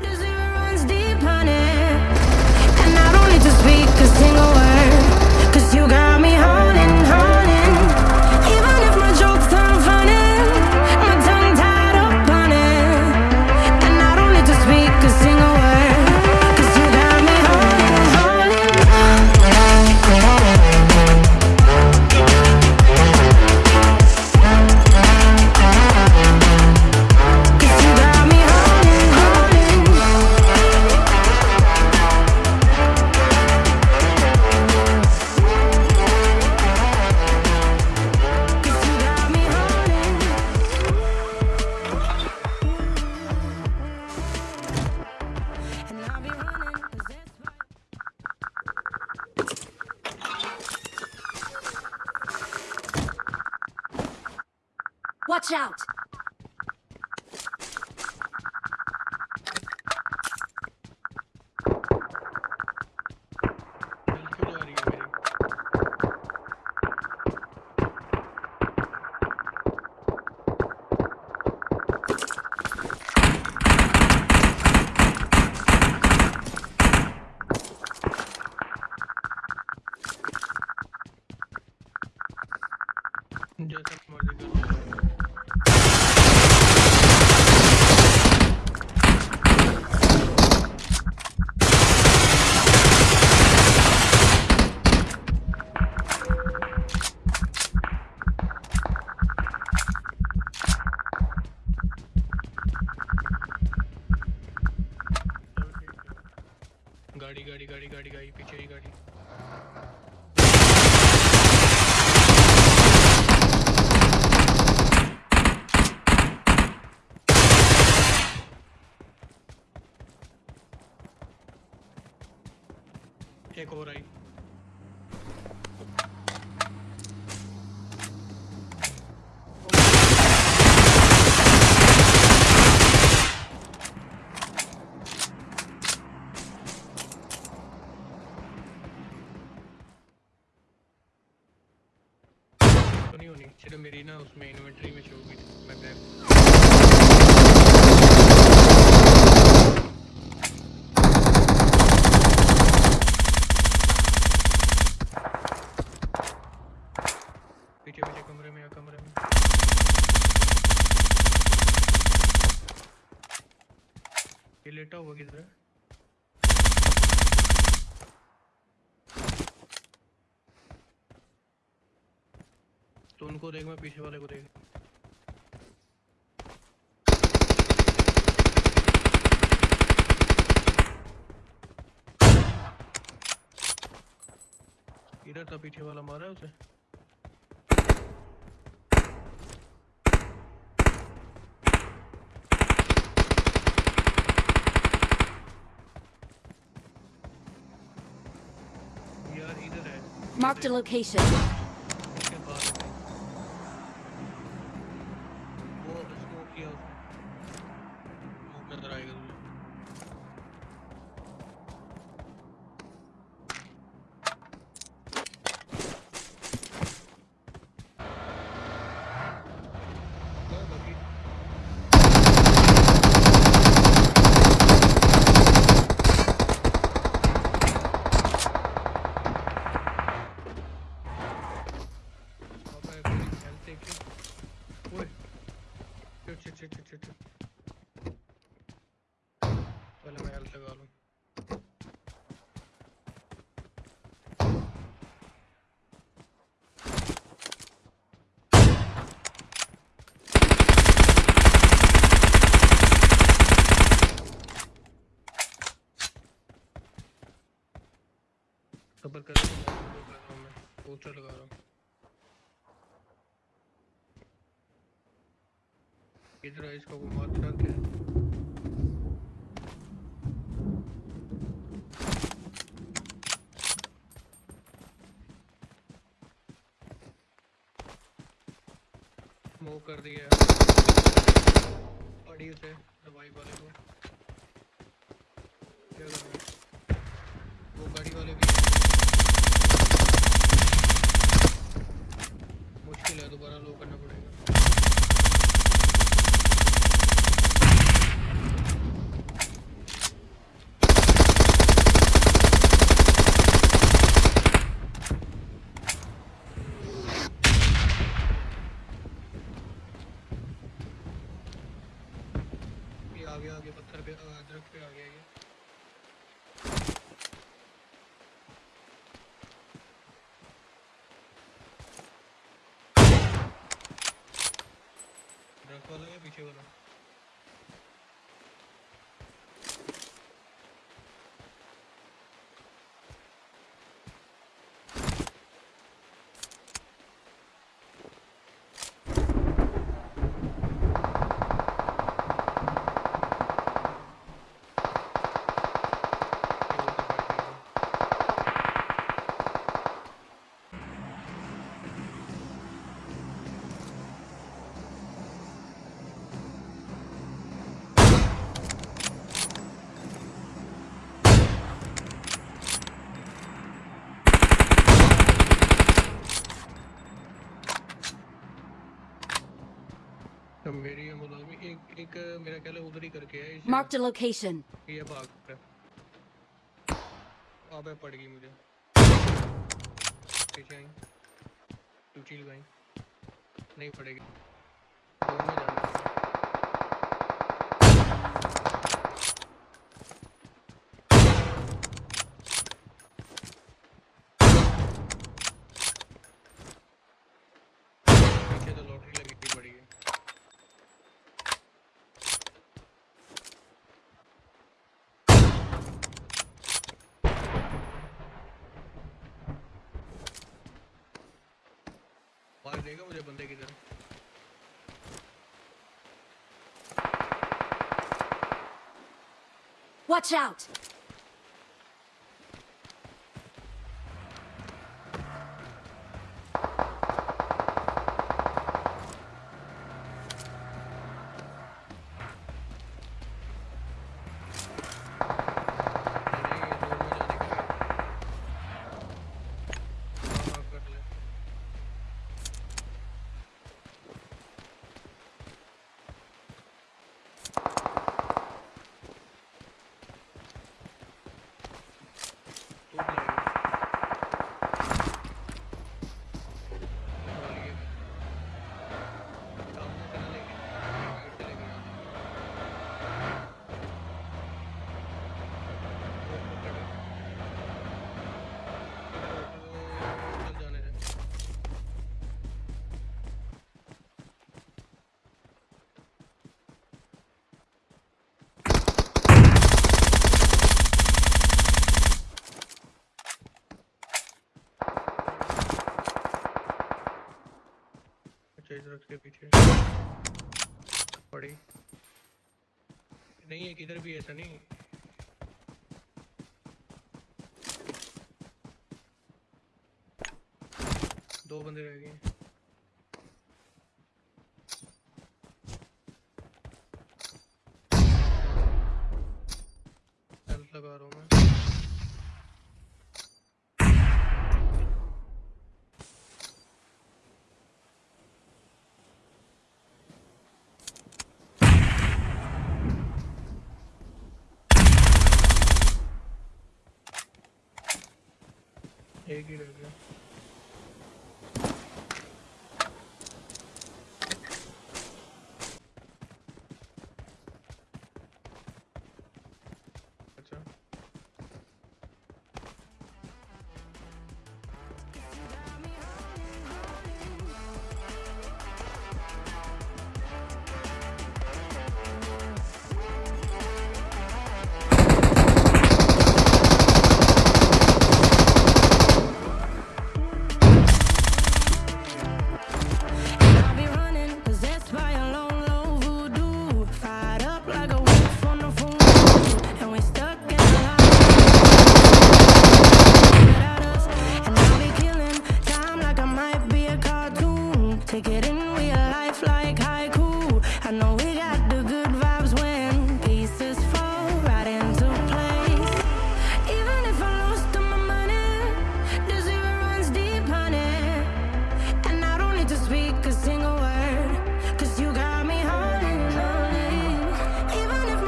Music runs deep, honey. And I don't need to speak a single Watch out! तो उनको देख, मैं पीछे वाले को देख। इधर था पीछे वाला, मारा है उसे? Marked a location. मीटर लगा रहा हूँ। इधर इसको घुमाता क्या मूव कर दिया पड़ी उसे दवाई वाले को। क्या वो गाड़ी वाले भी दोबारा लो करना पड़ेगा। एक मेरा ख्याल है उधर ही करके है Marked a location. ये भाग रहा है। अबे पड़ गई मुझे। पीछे आई। टूची लगाई। नहीं पड़ेगी दो में जाना है। पीछे तो लॉटरी लगी थी पड़ी है मार देगा मुझे बंदे की तरह Watch out! नहीं ये ज़ोर में जाने का है। हाँ हाँ कर ले तू लाएगा वाली है सामने से ना लेके साइड से लेके आना वो पकड़ चल जाने दे इस के पीछे। पड़ी। नहीं है किधर भी ऐसा नहीं। दो बंदे रह गए। लगा रहा हूँ मैं। एक ही रह गया।